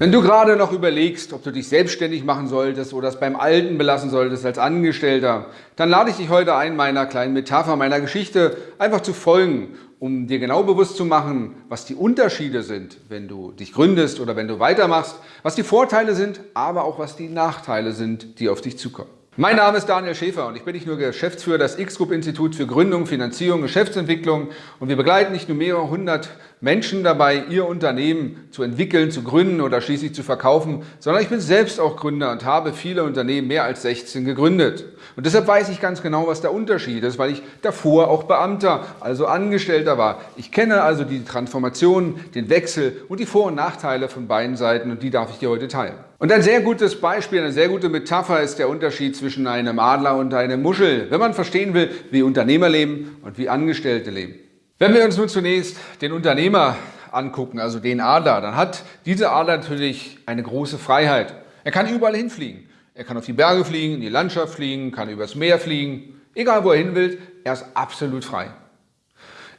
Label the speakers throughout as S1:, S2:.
S1: Wenn du gerade noch überlegst, ob du dich selbstständig machen solltest oder es beim Alten belassen solltest als Angestellter, dann lade ich dich heute ein, meiner kleinen Metapher, meiner Geschichte einfach zu folgen, um dir genau bewusst zu machen, was die Unterschiede sind, wenn du dich gründest oder wenn du weitermachst, was die Vorteile sind, aber auch was die Nachteile sind, die auf dich zukommen. Mein Name ist Daniel Schäfer und ich bin nicht nur Geschäftsführer des X-Group-Instituts für Gründung, Finanzierung, Geschäftsentwicklung und wir begleiten nicht nur mehrere hundert Menschen dabei, ihr Unternehmen zu entwickeln, zu gründen oder schließlich zu verkaufen, sondern ich bin selbst auch Gründer und habe viele Unternehmen, mehr als 16 gegründet. Und deshalb weiß ich ganz genau, was der Unterschied ist, weil ich davor auch Beamter, also Angestellter war. Ich kenne also die Transformation, den Wechsel und die Vor- und Nachteile von beiden Seiten und die darf ich dir heute teilen. Und ein sehr gutes Beispiel, eine sehr gute Metapher ist der Unterschied zwischen einem Adler und einem Muschel, wenn man verstehen will, wie Unternehmer leben und wie Angestellte leben. Wenn wir uns nun zunächst den Unternehmer angucken, also den Adler, dann hat dieser Adler natürlich eine große Freiheit. Er kann überall hinfliegen. Er kann auf die Berge fliegen, in die Landschaft fliegen, kann übers Meer fliegen. Egal wo er hin will, er ist absolut frei.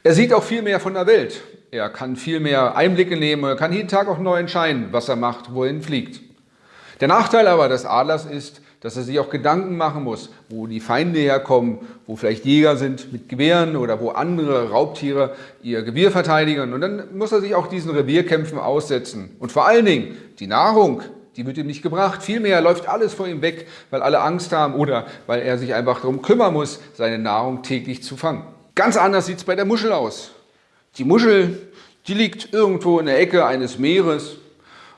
S1: Er sieht auch viel mehr von der Welt. Er kann viel mehr Einblicke nehmen, er kann jeden Tag auch neu entscheiden, was er macht, wohin fliegt. Der Nachteil aber des Adlers ist, dass er sich auch Gedanken machen muss, wo die Feinde herkommen, wo vielleicht Jäger sind mit Gewehren oder wo andere Raubtiere ihr Gewirr verteidigen. Und dann muss er sich auch diesen Revierkämpfen aussetzen. Und vor allen Dingen die Nahrung, die wird ihm nicht gebracht. Vielmehr läuft alles vor ihm weg, weil alle Angst haben oder weil er sich einfach darum kümmern muss, seine Nahrung täglich zu fangen. Ganz anders sieht es bei der Muschel aus. Die Muschel, die liegt irgendwo in der Ecke eines Meeres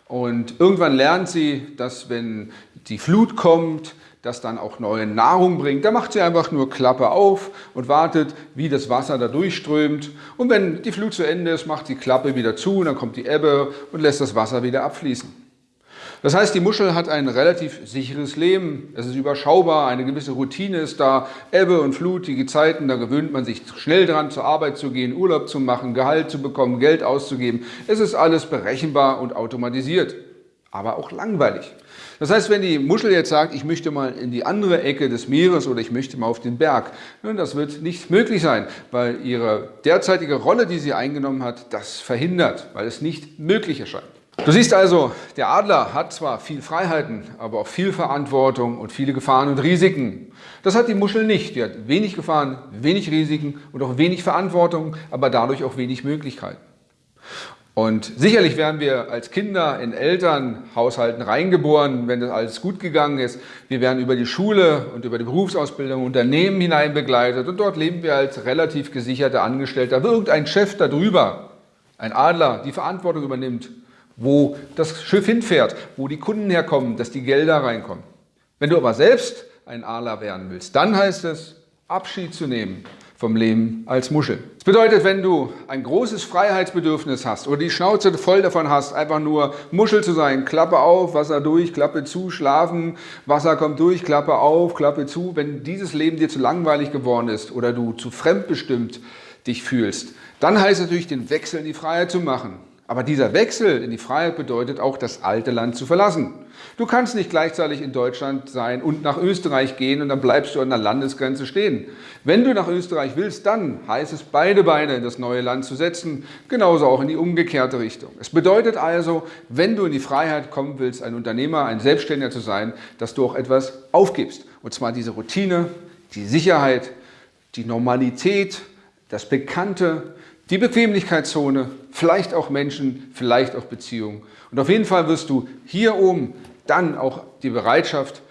S1: und irgendwann lernt sie, dass wenn die Flut kommt, das dann auch neue Nahrung bringt. Da macht sie einfach nur Klappe auf und wartet, wie das Wasser da durchströmt. Und wenn die Flut zu Ende ist, macht die Klappe wieder zu und dann kommt die Ebbe und lässt das Wasser wieder abfließen. Das heißt, die Muschel hat ein relativ sicheres Leben. Es ist überschaubar, eine gewisse Routine ist da. Ebbe und Flut, die Gezeiten, da gewöhnt man sich schnell dran, zur Arbeit zu gehen, Urlaub zu machen, Gehalt zu bekommen, Geld auszugeben. Es ist alles berechenbar und automatisiert, aber auch langweilig. Das heißt, wenn die Muschel jetzt sagt, ich möchte mal in die andere Ecke des Meeres oder ich möchte mal auf den Berg, das wird nicht möglich sein, weil ihre derzeitige Rolle, die sie eingenommen hat, das verhindert, weil es nicht möglich erscheint. Du siehst also, der Adler hat zwar viel Freiheiten, aber auch viel Verantwortung und viele Gefahren und Risiken. Das hat die Muschel nicht. Die hat wenig Gefahren, wenig Risiken und auch wenig Verantwortung, aber dadurch auch wenig Möglichkeiten. Und sicherlich werden wir als Kinder in Elternhaushalten reingeboren, wenn das alles gut gegangen ist. Wir werden über die Schule und über die Berufsausbildung Unternehmen hinein begleitet und dort leben wir als relativ gesicherter Angestellter. Irgendein Chef darüber, ein Adler, die Verantwortung übernimmt wo das Schiff hinfährt, wo die Kunden herkommen, dass die Gelder reinkommen. Wenn du aber selbst ein Adler werden willst, dann heißt es, Abschied zu nehmen vom Leben als Muschel. Das bedeutet, wenn du ein großes Freiheitsbedürfnis hast oder die Schnauze voll davon hast, einfach nur Muschel zu sein, Klappe auf, Wasser durch, Klappe zu, schlafen, Wasser kommt durch, Klappe auf, Klappe zu. Wenn dieses Leben dir zu langweilig geworden ist oder du zu fremdbestimmt dich fühlst, dann heißt es natürlich, den Wechsel in die Freiheit zu machen. Aber dieser Wechsel in die Freiheit bedeutet auch, das alte Land zu verlassen. Du kannst nicht gleichzeitig in Deutschland sein und nach Österreich gehen und dann bleibst du an der Landesgrenze stehen. Wenn du nach Österreich willst, dann heißt es, beide Beine in das neue Land zu setzen, genauso auch in die umgekehrte Richtung. Es bedeutet also, wenn du in die Freiheit kommen willst, ein Unternehmer, ein Selbstständiger zu sein, dass du auch etwas aufgibst. Und zwar diese Routine, die Sicherheit, die Normalität, das Bekannte, die Bequemlichkeitszone, vielleicht auch Menschen, vielleicht auch Beziehungen. Und auf jeden Fall wirst du hier oben dann auch die Bereitschaft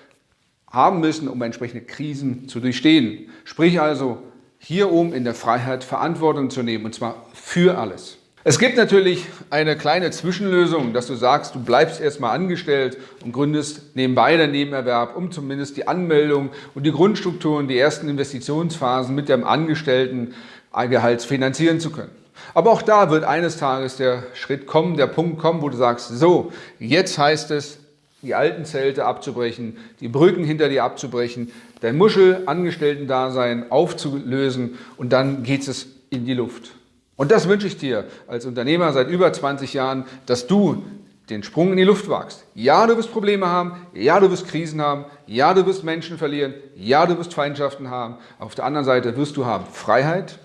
S1: haben müssen, um entsprechende Krisen zu durchstehen. Sprich also, hier oben in der Freiheit Verantwortung zu nehmen, und zwar für alles. Es gibt natürlich eine kleine Zwischenlösung, dass du sagst, du bleibst erstmal angestellt und gründest nebenbei den Nebenerwerb, um zumindest die Anmeldung und die Grundstrukturen, die ersten Investitionsphasen mit dem Angestelltengehalts finanzieren zu können. Aber auch da wird eines Tages der Schritt kommen, der Punkt kommen, wo du sagst, so, jetzt heißt es, die alten Zelte abzubrechen, die Brücken hinter dir abzubrechen, dein Muschel-Angestellten-Dasein aufzulösen und dann geht es in die Luft. Und das wünsche ich dir als Unternehmer seit über 20 Jahren, dass du den Sprung in die Luft wagst. Ja, du wirst Probleme haben, ja, du wirst Krisen haben, ja, du wirst Menschen verlieren, ja, du wirst Feindschaften haben. Auf der anderen Seite wirst du haben Freiheit,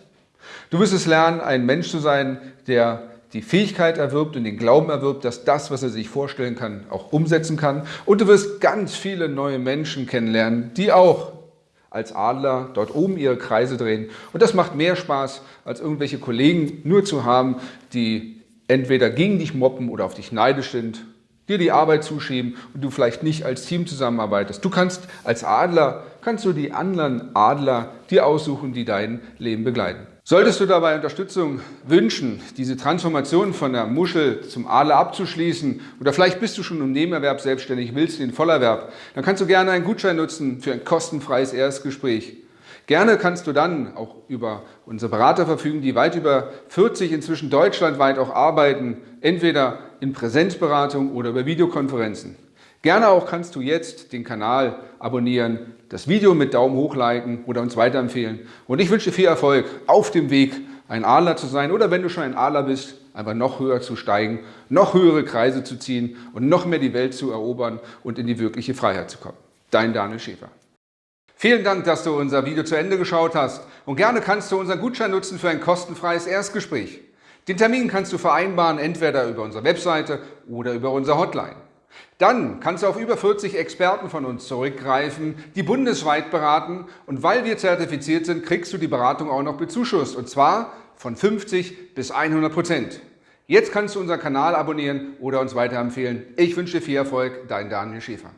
S1: Du wirst es lernen, ein Mensch zu sein, der die Fähigkeit erwirbt und den Glauben erwirbt, dass das, was er sich vorstellen kann, auch umsetzen kann. Und du wirst ganz viele neue Menschen kennenlernen, die auch als Adler dort oben ihre Kreise drehen. Und das macht mehr Spaß, als irgendwelche Kollegen nur zu haben, die entweder gegen dich moppen oder auf dich neidisch sind, dir die Arbeit zuschieben und du vielleicht nicht als Team zusammenarbeitest. Du kannst als Adler, kannst du die anderen Adler dir aussuchen, die dein Leben begleiten. Solltest du dabei Unterstützung wünschen, diese Transformation von der Muschel zum Adler abzuschließen oder vielleicht bist du schon im Nebenerwerb selbstständig, willst den Vollerwerb, dann kannst du gerne einen Gutschein nutzen für ein kostenfreies Erstgespräch. Gerne kannst du dann auch über unsere Berater verfügen, die weit über 40 inzwischen deutschlandweit auch arbeiten, entweder in Präsenzberatung oder über Videokonferenzen. Gerne auch kannst du jetzt den Kanal abonnieren, das Video mit Daumen hoch liken oder uns weiterempfehlen. Und ich wünsche dir viel Erfolg auf dem Weg, ein Adler zu sein oder wenn du schon ein Adler bist, einfach noch höher zu steigen, noch höhere Kreise zu ziehen und noch mehr die Welt zu erobern und in die wirkliche Freiheit zu kommen. Dein Daniel Schäfer. Vielen Dank, dass du unser Video zu Ende geschaut hast und gerne kannst du unseren Gutschein nutzen für ein kostenfreies Erstgespräch. Den Termin kannst du vereinbaren, entweder über unsere Webseite oder über unsere Hotline. Dann kannst du auf über 40 Experten von uns zurückgreifen, die bundesweit beraten und weil wir zertifiziert sind, kriegst du die Beratung auch noch bezuschusst und zwar von 50 bis 100 Prozent. Jetzt kannst du unseren Kanal abonnieren oder uns weiterempfehlen. Ich wünsche dir viel Erfolg, dein Daniel Schäfer.